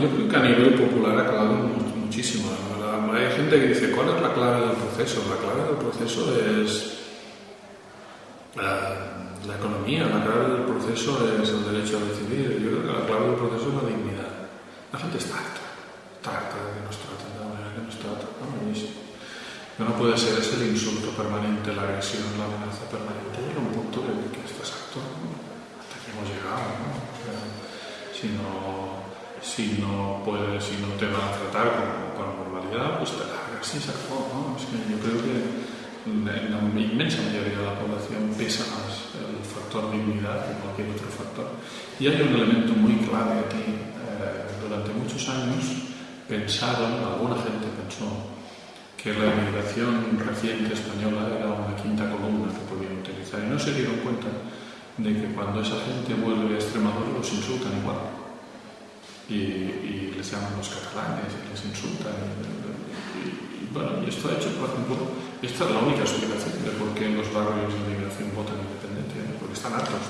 yo creo que a nivel popular ha calado muchísimo. Hay gente que dice, ¿cuál es la clave del proceso? La clave del proceso es la, economía, la clave del proceso es el derecho a decidir. Yo creo que la clave del proceso es la dignidad. La gente está harta, está harta de que nos traten de la manera que nos tratan. ¿no? no puede ser ese el insulto permanente, la agresión, la amenaza permanente. Llega un punto que, que estás harto, hasta que hemos llegado. ¿no? si no, si no si no te van a tratar con, con normalidad, pues te largas y se acabó. ¿no? Es que yo creo que en la inmensa mayoría de la población pesa más el factor dignidad que cualquier otro factor. Y hay un elemento muy clave aquí. Eh, durante muchos años pensaron, alguna gente pensó, que la inmigración reciente española era una quinta columna que podían utilizar y no se dieron cuenta de que cuando esa gente vuelve a Extremadura los insultan igual. Y, les llaman los catalanes y les insultan. Y, bueno, y esto ha hecho, por ejemplo, esta es la única explicación de por qué en los barrios de inmigración votan independiente, porque están hartos